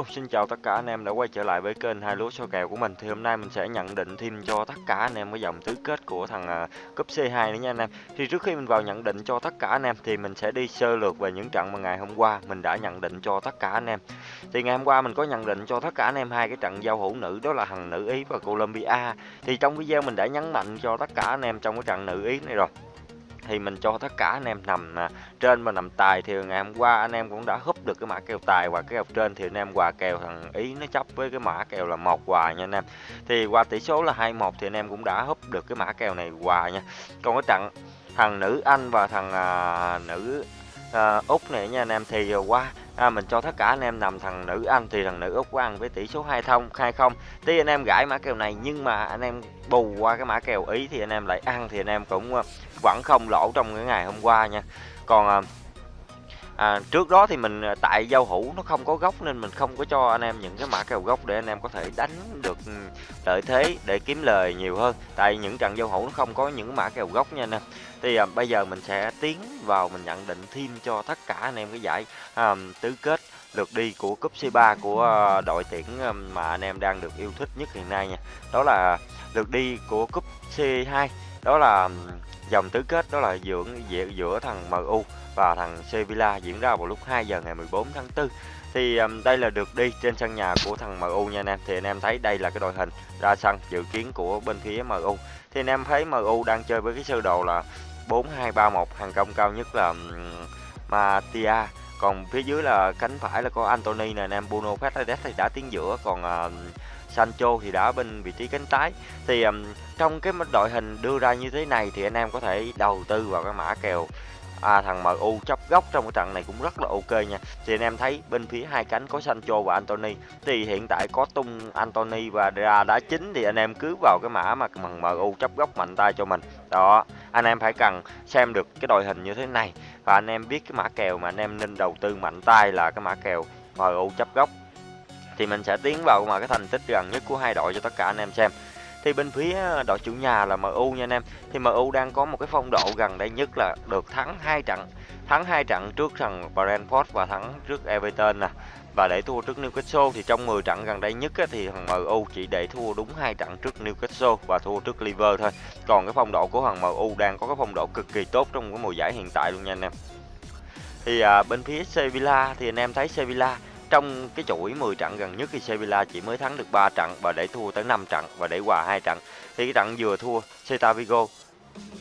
Hello, xin chào tất cả anh em đã quay trở lại với kênh hai lúa số kèo của mình. Thì hôm nay mình sẽ nhận định thêm cho tất cả anh em cái dòng tứ kết của thằng uh, cúp C2 nữa nha anh em. Thì trước khi mình vào nhận định cho tất cả anh em thì mình sẽ đi sơ lược về những trận mà ngày hôm qua mình đã nhận định cho tất cả anh em. Thì ngày hôm qua mình có nhận định cho tất cả anh em hai cái trận giao hữu nữ đó là thằng nữ Ý và Colombia. Thì trong video mình đã nhấn mạnh cho tất cả anh em trong cái trận nữ Ý này rồi thì mình cho tất cả anh em nằm à, trên và nằm tài. Thì ngày hôm qua anh em cũng đã húp được cái mã kèo tài và cái kèo trên thì anh em quà kèo thằng ý nó chấp với cái mã kèo là một quà nha anh em. Thì qua tỷ số là 21 thì anh em cũng đã húp được cái mã kèo này quà nha. Còn cái trận thằng nữ anh và thằng à, nữ à, úc này nha anh em thì à, qua à, mình cho tất cả anh em nằm thằng nữ anh thì thằng nữ úc của ăn với tỷ số hai thông hai không. Tuy anh em gãi mã kèo này nhưng mà anh em bù qua cái mã kèo ý thì anh em lại ăn thì anh em cũng ờ, vẫn không lỗ trong cái ngày hôm qua nha. Còn ờ, à, trước đó thì mình à, tại giao hữu nó không có gốc nên mình không có cho anh em những cái mã kèo gốc để anh em có thể đánh được ừ, lợi thế để kiếm lời nhiều hơn. Tại những trận giao hữu nó không có những mã kèo gốc nha anh em. Thì à, bây giờ mình sẽ tiến vào mình nhận định thêm cho tất cả anh em cái giải à, tứ kết lượt đi của cúp C3 của à, đội tuyển à, mà anh em đang được yêu thích nhất hiện nay nha. Đó là lượt đi của cúp C2 đó là dòng tứ kết đó là giữa giữa thằng MU và thằng Sevilla diễn ra vào lúc 2 giờ ngày 14 tháng 4 thì um, đây là được đi trên sân nhà của thằng MU nha anh em. Thì anh em thấy đây là cái đội hình ra sân dự kiến của bên phía MU thì anh em thấy MU đang chơi với cái sơ đồ là 4231 hàng công cao nhất là um, Matia. Còn phía dưới là cánh phải là có Anthony nè anh em Bruno Fernandes thì đã tiến giữa còn uh, Sancho thì đã bên vị trí cánh trái. Thì um, trong cái đội hình đưa ra như thế này thì anh em có thể đầu tư vào cái mã kèo à, thằng MU chấp góc trong cái trận này cũng rất là ok nha. Thì anh em thấy bên phía hai cánh có Sancho và Anthony. Thì hiện tại có tung Anthony và ra đá chính thì anh em cứ vào cái mã mà thằng MU chấp góc mạnh tay cho mình. Đó anh em phải cần xem được cái đội hình như thế này. Và anh em biết cái mã kèo mà anh em nên đầu tư mạnh tay là cái mã kèo MU chấp góc thì mình sẽ tiến vào mà cái thành tích gần nhất của hai đội cho tất cả anh em xem. Thì bên phía ờ, đội chủ nhà là MU nha anh em. Thì MU đang có một cái phong độ gần đây nhất là được thắng hai trận thắng hai trận trước thằng Brentford và thắng trước Everton nè. Và để thua trước Newcastle thì trong 10 trận gần đây nhất á, thì thằng MU chỉ để thua đúng hai trận trước Newcastle và thua trước Liverpool thôi. Còn cái phong độ của thằng MU đang có cái phong độ cực kỳ tốt trong cái mùa giải hiện tại luôn nha anh em. Thì à, bên phía Sevilla thì anh em thấy Sevilla trong cái chuỗi 10 trận gần nhất thì Sevilla chỉ mới thắng được 3 trận và để thua tới 5 trận và để hòa hai trận. Thì cái trận vừa thua Celta Vigo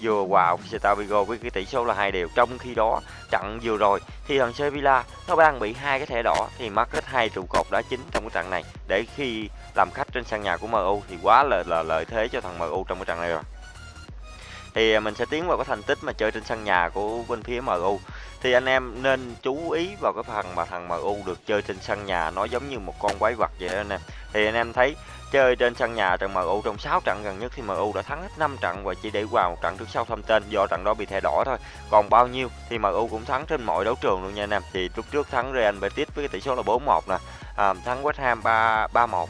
vừa hòa Celta Vigo với cái tỷ số là hai đều. Trong khi đó trận vừa rồi thì thằng Sevilla nó đang bị hai cái thẻ đỏ thì mắc hết hai trụ cột đá chính trong cái trận này. Để khi làm khách trên sân nhà của MU thì quá là, là lợi thế cho thằng MU trong cái trận này rồi thì à, mình sẽ tiến vào cái thành tích mà chơi trên sân nhà của bên phía MU thì anh em nên chú ý vào cái phần mà thằng MU được chơi trên sân nhà nó giống như một con quái vật vậy đó anh em. Thì anh em thấy chơi trên sân nhà trận MU trong 6 trận gần nhất thì MU đã thắng hết 5 trận và chỉ để qua một trận trước sau thông tên do trận đó bị thẻ đỏ thôi. Còn bao nhiêu thì MU cũng thắng trên mọi đấu trường luôn nha anh em. Thì lúc trước thắng Real Betis với cái tỷ số là 4-1 nè à, thắng West Ham 3 3-1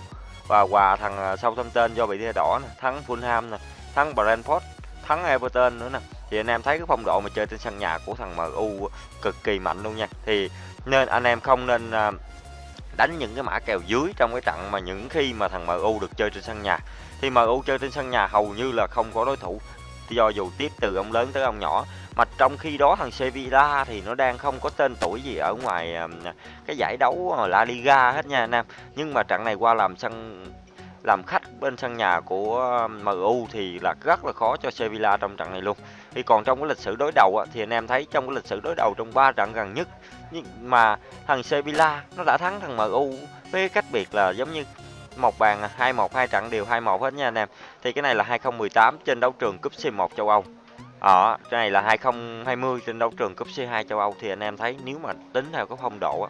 và hòa thằng à, sau thông tên do bị thẻ đỏ nè thắng Fulham nè thắng Brentford thắng Everton nữa nè thì anh em thấy cái phong độ mà chơi trên sân nhà của thằng MU cực kỳ mạnh luôn nha. Thì nên anh em không nên à, đánh những cái mã kèo dưới trong cái trận mà những khi mà thằng MU được chơi trên sân nhà. Thì MU chơi trên sân nhà hầu như là không có đối thủ, do dù tiếp từ ông lớn tới ông nhỏ. Mà trong khi đó thằng Sevilla thì nó đang không có tên tuổi gì ở ngoài à, cái giải đấu à, La Liga hết nha anh em. Nhưng mà trận này qua làm sân làm khách bên sân nhà của um, MU thì là rất là khó cho Sevilla trong trận này luôn. Thì còn trong cái lịch sử đối đầu thì anh em thấy trong cái lịch sử đối đầu trong 3 trận gần nhất nhưng mà thằng Sevilla nó đã thắng thằng MU với cách biệt là giống như một bàn 2-1 hai trận đều 2-1 hết nha anh em. Thì cái này là 2018 trên đấu trường cúp C1 châu Âu. Ở cái này là 2020 trên đấu trường cúp C2 châu Âu thì anh em thấy nếu mà tính theo cái phong độ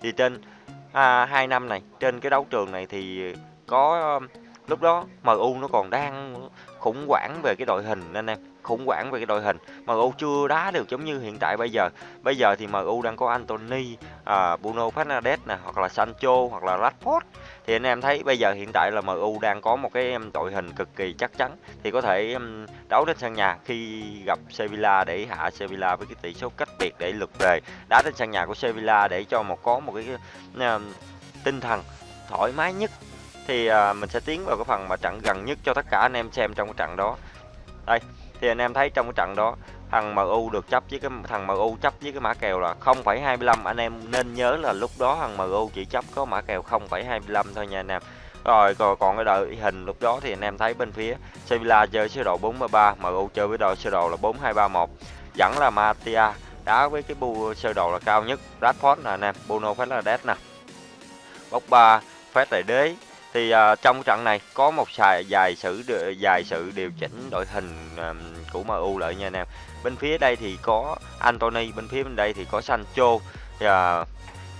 thì trên à, 2 năm này trên cái đấu trường này thì có lúc đó MU nó còn đang khủng hoảng về cái đội hình anh em khủng hoảng về cái đội hình. MU chưa đá được giống như hiện tại bây giờ. Bây giờ thì MU đang có Anthony à, Bruno Fernandes nè hoặc là Sancho hoặc là Rashford. Thì anh em thấy bây giờ hiện tại là MU đang có một cái đội hình cực kỳ chắc chắn. Thì có thể đấu trên sân nhà khi gặp Sevilla để hạ Sevilla với cái tỷ số cách biệt để lượt về. Đá trên sân nhà của Sevilla để cho một có một cái tinh thần thoải mái nhất thì à, mình sẽ tiến vào cái phần mà trận gần nhất cho tất cả anh em xem trong cái trận đó. Đây thì anh em thấy trong cái trận đó thằng MU được chấp với cái thằng MU chấp với cái mã kèo là 0,25 anh em nên nhớ là lúc đó thằng MU chỉ chấp có mã kèo 0,25 thôi nha anh em. Rồi còn, còn cái đội hình lúc đó thì anh em thấy bên phía Sevilla chơi sơ đồ 43 MU chơi với đội sơ đồ là 4231 vẫn là Matia đá với cái bu sơ đồ là cao nhất. Rashford nè anh em Bruno Fernandes nè. Bốc ba phép tài đế thì uh, trong trận này có một xài dài sự dài sự điều chỉnh đội hình um, của MU lại nha anh em. Bên phía đây thì có Anthony bên phía bên đây thì có Sancho. Thì uh,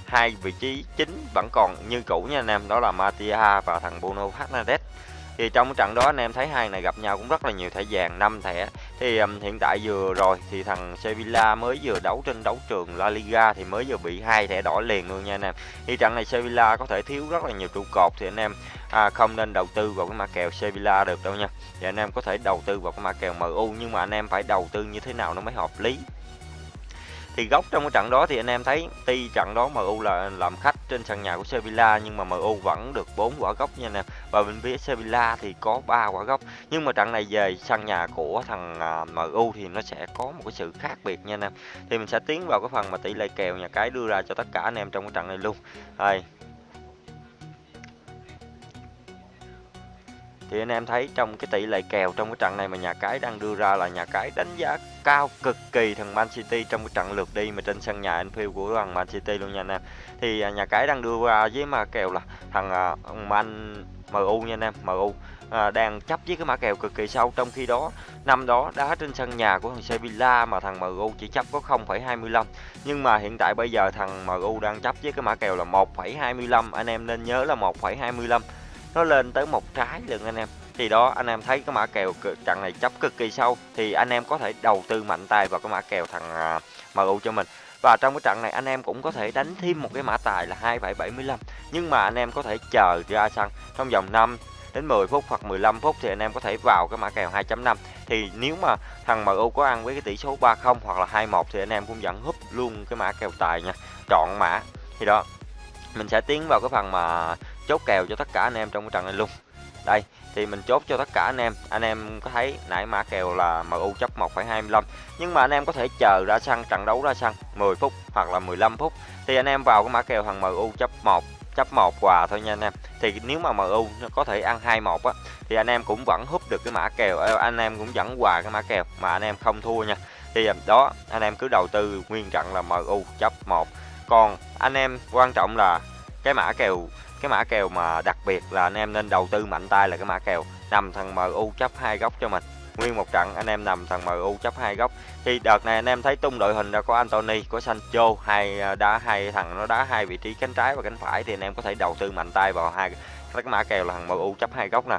hai vị trí chính vẫn còn như cũ nha anh em đó là Matia và thằng Bruno Fernandes. Thì trong trận đó anh em thấy hai này gặp nhau cũng rất là nhiều thẻ vàng năm thẻ thì um, hiện tại vừa rồi thì thằng Sevilla mới vừa đấu trên đấu trường La Liga thì mới vừa bị hai thẻ đỏ liền luôn nha anh em. Thì trận này Sevilla có thể thiếu rất là nhiều trụ cột thì anh em à, không nên đầu tư vào cái mã kèo Sevilla được đâu nha. Thì anh em có thể đầu tư vào cái mã kèo MU nhưng mà anh em phải đầu tư như thế nào nó mới hợp lý? Thì góc trong cái trận đó thì anh em thấy tuy trận đó MU là làm khách trên sân nhà của Sevilla nhưng mà MU vẫn được 4 quả góc nha anh em. Và bên phía Sevilla thì có 3 quả góc nhưng mà trận này về sân nhà của thằng à, MU thì nó sẽ có một cái sự khác biệt nha anh em. Thì mình sẽ tiến vào cái phần mà tỷ lệ kèo nhà cái đưa ra cho tất cả anh em trong cái trận này luôn. Đây thì anh em thấy trong cái tỷ lệ kèo trong cái trận này mà nhà cái đang đưa ra là nhà cái đánh giá cao cực kỳ thằng Man City trong cái trận lượt đi mà trên sân nhà Anfield của thằng Man City luôn nha anh em. Thì à, nhà cái đang đưa ra với mã kèo là thằng à, Man MU nha anh em MU à, đang chấp với cái mã kèo cực kỳ sâu. Trong khi đó năm đó đá trên sân nhà của thằng Sevilla mà thằng MU chỉ chấp có 0,25 nhưng mà hiện tại bây giờ thằng MU đang chấp với cái mã kèo là 1,25 anh em nên nhớ là 1,25 nó lên tới một trái lượng anh em. Thì đó anh em thấy cái mã kèo trận này chấp cực kỳ sâu thì anh em có thể đầu tư mạnh tay vào cái mã kèo thằng à, MU cho mình. Và trong cái trận này anh em cũng có thể đánh thêm một cái mã tài là 2,75 nhưng mà anh em có thể chờ ra sân trong vòng 5 đến 10 phút hoặc 15 phút thì anh em có thể vào cái mã kèo 2.5 thì nếu mà thằng MU có ăn với cái tỷ số 30 hoặc là 21 thì anh em cũng vẫn húp luôn cái mã kèo tài nha chọn mã. Thì đó mình sẽ tiến vào cái phần mà chốt kèo cho tất cả anh em trong cái trận này luôn. Đây thì mình chốt cho tất cả anh em. Anh em có thấy nãy mã kèo là MU chấp 1,25 nhưng mà anh em có thể chờ ra sân trận đấu ra sân 10 phút hoặc là 15 phút. Thì anh em vào cái mã kèo thằng MU chấp 1 chấp 1 quà thôi nha anh em. Thì nếu mà MU nó có thể ăn 21 á thì anh em cũng vẫn hút được cái mã kèo. Ờ, anh em cũng vẫn quà cái mã kèo mà anh em không thua nha. Thì ờ, đó anh em cứ đầu tư nguyên trận là MU chấp 1 còn anh em quan trọng là cái mã kèo cái mã kèo mà đặc biệt là anh em nên đầu tư mạnh tay là cái mã kèo nằm thằng MU chấp hai góc cho mình. Nguyên một trận, anh em nằm thằng MU chấp hai góc. Thì đợt này anh em thấy tung đội hình ra có Anthony có Sancho, hai à, đá hai thằng nó đá hai vị trí cánh trái và cánh phải thì anh em có thể đầu tư mạnh tay vào hai cái mã kèo là thằng MU chấp hai góc nè.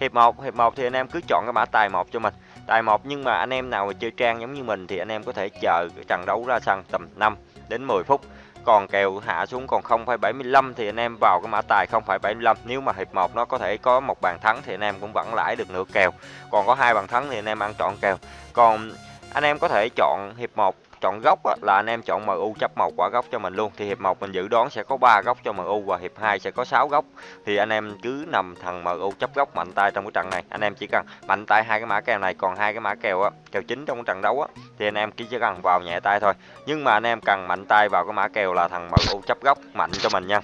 Hiệp 1 hiệp 1 thì anh em cứ chọn cái mã tài một cho mình. Tài một nhưng mà anh em nào mà chơi trang giống như mình thì anh em có thể chờ cái trận đấu ra sân tầm 5 đến 10 phút còn kèo hạ xuống còn 0,75 thì anh em vào cái mã tài 0,75 nếu mà hiệp 1 nó có thể có một bàn thắng thì anh em cũng vẫn lãi được nửa kèo. Còn có hai bàn thắng thì anh em ăn trọn kèo. Còn anh em có thể chọn hiệp 1 chọn góc á, là anh em chọn MU chấp một quả góc cho mình luôn. Thì hiệp 1 mình dự đoán sẽ có 3 góc cho MU và hiệp 2 sẽ có 6 góc thì anh em cứ nằm thằng MU chấp góc mạnh tay trong cái trận này. Anh em chỉ cần mạnh tay hai cái mã kèo này còn hai cái mã kèo á kèo chính trong cái trận đấu á thì anh em chỉ cần vào nhẹ tay thôi. Nhưng mà anh em cần mạnh tay vào cái mã kèo là thằng MU chấp góc mạnh cho mình nha.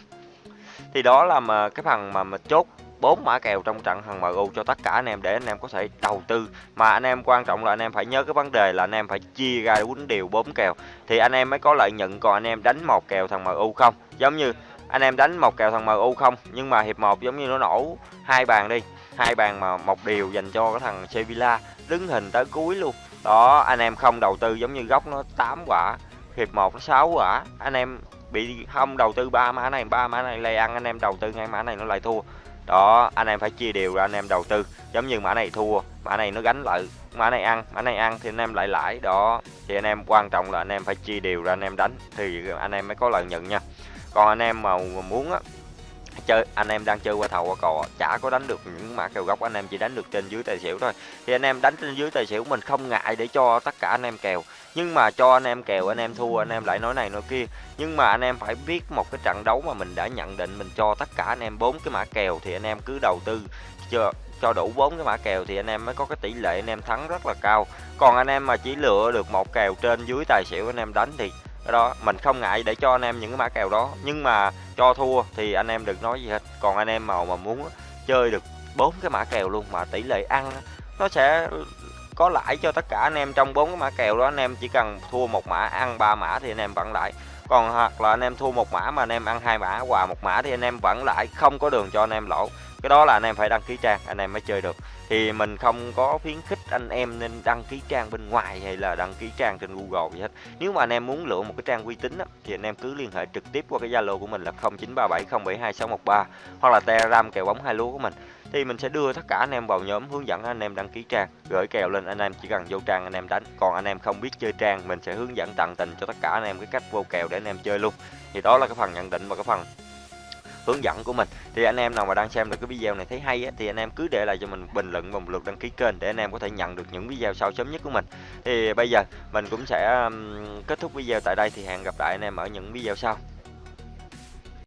Thì đó là mà cái phần mà mình chốt bốn mã kèo trong trận thằng MU cho tất cả anh em để anh em có thể đầu tư mà anh em quan trọng là anh em phải nhớ cái vấn đề là anh em phải chia ra quýnh đều bốn kèo thì anh em mới có lợi nhuận còn anh em đánh một kèo thằng MU không giống như anh em đánh một kèo thằng MU không nhưng mà hiệp một giống như nó nổ hai bàn đi hai bàn mà một điều dành cho cái thằng Sevilla đứng hình tới cuối luôn đó anh em không đầu tư giống như góc nó 8 quả hiệp một nó 6 quả anh em bị không đầu tư ba mã này ba mã này lây ăn anh em đầu tư ngay mã này nó lại thua đó anh em phải chia đều ra anh em đầu tư giống như mã này thua mã này nó gánh lợi mã này ăn mã này ăn thì anh em lại lãi đó thì anh em quan trọng là anh em phải chia đều ra anh em đánh thì anh em mới có lợi nhuận nha còn anh em mà muốn á chơi anh em đang chơi qua thầu qua cò chả có đánh được những mã kèo góc anh em chỉ đánh được trên dưới tài xỉu thôi thì anh em đánh trên dưới tài xỉu mình không ngại để cho tất cả anh em kèo nhưng mà cho anh em kèo anh em thua anh em lại nói này nói kia nhưng mà anh em phải biết một cái trận đấu mà mình đã nhận định mình cho tất cả anh em bốn cái mã kèo thì anh em cứ đầu tư cho cho đủ bốn cái mã kèo thì anh em mới có cái tỷ lệ anh em thắng rất là cao còn anh em mà chỉ lựa được một kèo trên dưới tài xỉu anh em đánh thì đó mình không ngại để cho anh em những cái mã kèo đó nhưng mà cho thua thì anh em đừng nói gì hết còn anh em màu mà muốn chơi được bốn cái mã kèo luôn mà tỷ lệ ăn nó sẽ có lãi cho tất cả anh em trong bốn cái mã kèo đó anh em chỉ cần thua một mã ăn ba mã thì anh em vẫn lãi còn hoặc là anh em thua một mã mà anh em ăn hai mã hòa một mã thì anh em vẫn lãi không có đường cho anh em lỗ cái đó là anh em phải đăng ký trang anh em mới chơi được thì mình không có khuyến khích anh em nên đăng ký trang bên ngoài hay là đăng ký trang trên Google gì hết nếu mà anh em muốn lựa một cái trang uy tín á, thì anh em cứ liên hệ trực tiếp qua cái Zalo của mình là 0937072613 hoặc là Telegram kèo bóng hai lúa của mình thì mình sẽ đưa tất cả anh em vào nhóm hướng dẫn anh em đăng ký trang gửi kèo lên anh em chỉ cần vô trang anh em đánh còn anh em không biết chơi trang mình sẽ hướng dẫn tận tình cho tất cả anh em cái cách vô kèo để anh em chơi luôn thì đó là cái phần nhận định và cái phần hướng dẫn của mình thì anh em nào mà đang xem được cái video này thấy hay á, thì anh em cứ để lại cho mình bình luận và một lượt đăng ký kênh để anh em có thể nhận được những video sau sớm nhất của mình thì bây giờ mình cũng sẽ kết thúc video tại đây thì hẹn gặp lại anh em ở những video sau